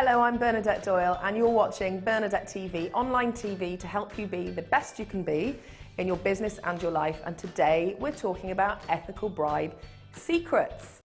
Hello, I'm Bernadette Doyle and you're watching Bernadette TV, online TV to help you be the best you can be in your business and your life. And today we're talking about ethical bribe secrets.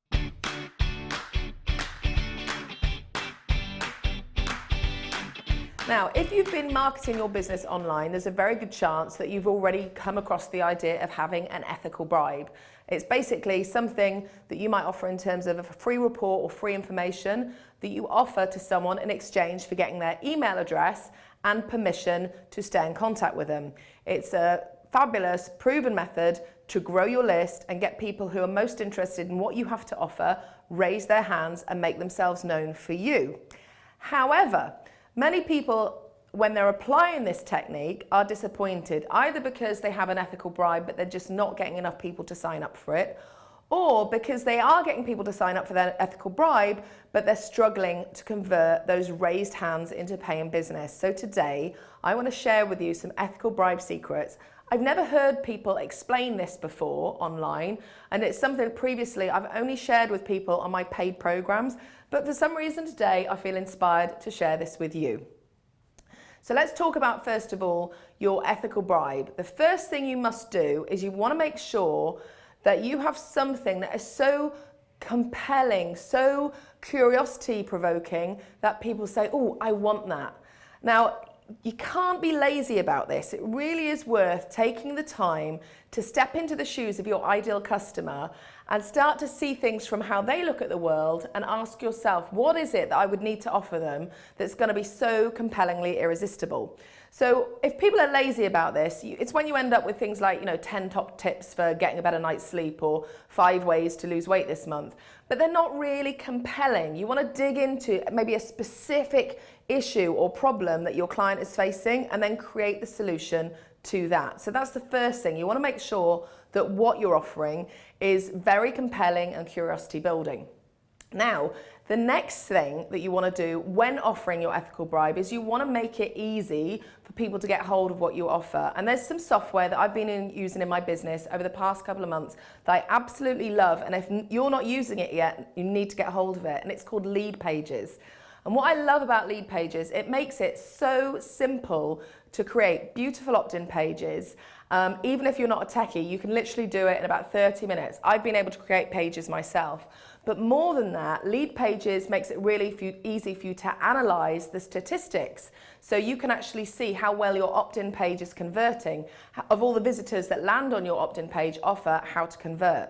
Now, if you've been marketing your business online, there's a very good chance that you've already come across the idea of having an ethical bribe. It's basically something that you might offer in terms of a free report or free information that you offer to someone in exchange for getting their email address and permission to stay in contact with them. It's a fabulous, proven method to grow your list and get people who are most interested in what you have to offer raise their hands and make themselves known for you. However, many people when they're applying this technique are disappointed either because they have an ethical bribe but they're just not getting enough people to sign up for it or because they are getting people to sign up for their ethical bribe, but they're struggling to convert those raised hands into paying business. So today, I want to share with you some ethical bribe secrets. I've never heard people explain this before online, and it's something previously I've only shared with people on my paid programs, but for some reason today, I feel inspired to share this with you. So let's talk about, first of all, your ethical bribe. The first thing you must do is you want to make sure that you have something that is so compelling, so curiosity provoking that people say, oh, I want that. Now, you can't be lazy about this. It really is worth taking the time to step into the shoes of your ideal customer and start to see things from how they look at the world and ask yourself, what is it that I would need to offer them that's going to be so compellingly irresistible? So if people are lazy about this, it's when you end up with things like, you know, 10 top tips for getting a better night's sleep or five ways to lose weight this month, but they're not really compelling. You want to dig into maybe a specific issue or problem that your client is facing and then create the solution to that. So that's the first thing. You want to make sure that what you're offering is very compelling and curiosity building. Now, the next thing that you want to do when offering your ethical bribe is you want to make it easy for people to get hold of what you offer. And there's some software that I've been in, using in my business over the past couple of months that I absolutely love. And if you're not using it yet, you need to get hold of it. And it's called Leadpages. And what I love about Leadpages, it makes it so simple to create beautiful opt-in pages. Um, even if you're not a techie, you can literally do it in about 30 minutes. I've been able to create pages myself. But more than that, Leadpages makes it really easy for you to analyze the statistics. So you can actually see how well your opt-in page is converting. Of all the visitors that land on your opt-in page, offer how to convert.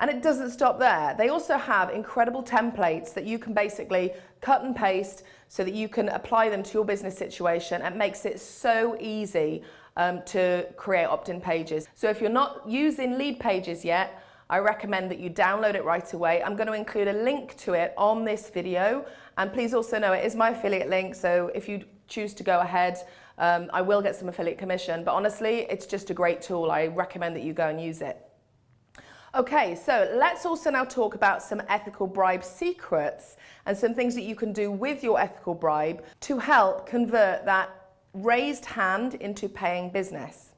And it doesn't stop there. They also have incredible templates that you can basically cut and paste so that you can apply them to your business situation. It makes it so easy um, to create opt-in pages. So if you're not using lead pages yet, I recommend that you download it right away. I'm going to include a link to it on this video. And please also know it is my affiliate link. So if you choose to go ahead, um, I will get some affiliate commission. But honestly, it's just a great tool. I recommend that you go and use it. Okay, so let's also now talk about some ethical bribe secrets and some things that you can do with your ethical bribe to help convert that raised hand into paying business.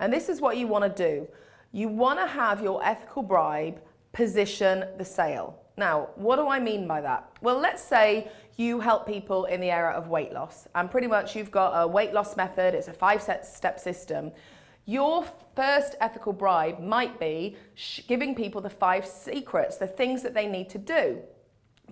And this is what you want to do. You want to have your ethical bribe position the sale. Now, what do I mean by that? Well, let's say you help people in the area of weight loss and pretty much you've got a weight loss method, it's a five step system your first ethical bribe might be giving people the five secrets, the things that they need to do.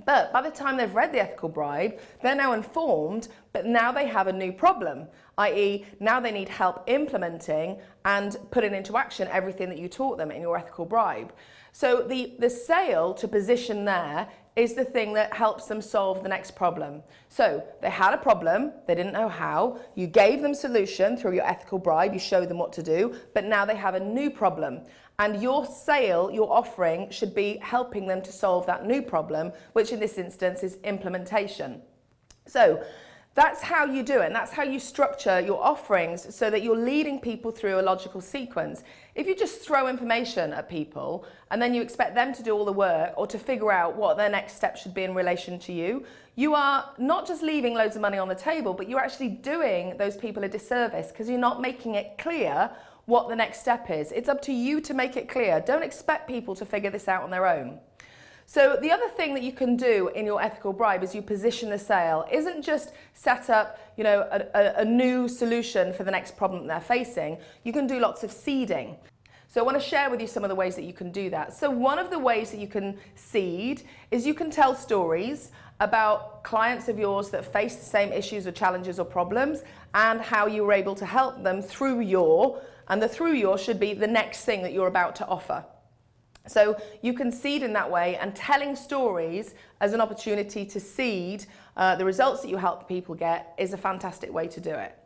But by the time they've read the ethical bribe, they're now informed, but now they have a new problem, i.e. now they need help implementing and putting into action everything that you taught them in your ethical bribe. So the, the sale to position there is the thing that helps them solve the next problem. So they had a problem, they didn't know how, you gave them solution through your ethical bribe, you showed them what to do, but now they have a new problem. And your sale, your offering, should be helping them to solve that new problem, which in this instance is implementation. So that's how you do it, and that's how you structure your offerings so that you're leading people through a logical sequence. If you just throw information at people and then you expect them to do all the work or to figure out what their next step should be in relation to you, you are not just leaving loads of money on the table, but you're actually doing those people a disservice because you're not making it clear what the next step is. It's up to you to make it clear. Don't expect people to figure this out on their own. So the other thing that you can do in your ethical bribe is you position the sale. Isn't just set up, you know, a, a, a new solution for the next problem they're facing. You can do lots of seeding. So I want to share with you some of the ways that you can do that. So one of the ways that you can seed is you can tell stories about clients of yours that face the same issues or challenges or problems and how you were able to help them through your, and the through your should be the next thing that you're about to offer. So you can seed in that way and telling stories as an opportunity to seed uh, the results that you help people get is a fantastic way to do it.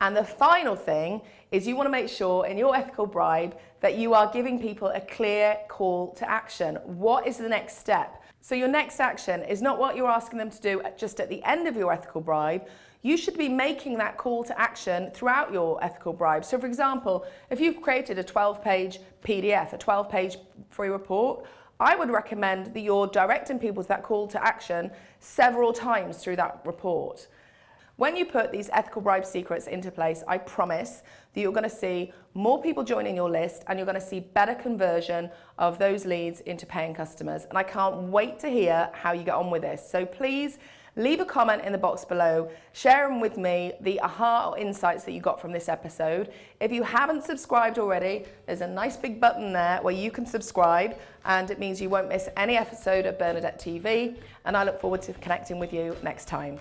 And the final thing is you want to make sure in your ethical bribe that you are giving people a clear call to action. What is the next step? So your next action is not what you're asking them to do just at the end of your ethical bribe, you should be making that call to action throughout your ethical bribe. So for example, if you've created a 12-page PDF, a 12-page free report, I would recommend that you're directing people to that call to action several times through that report. When you put these ethical bribe secrets into place, I promise that you're going to see more people joining your list and you're going to see better conversion of those leads into paying customers. And I can't wait to hear how you get on with this. So please leave a comment in the box below, share them with me, the aha or insights that you got from this episode. If you haven't subscribed already, there's a nice big button there where you can subscribe and it means you won't miss any episode of Bernadette TV and I look forward to connecting with you next time.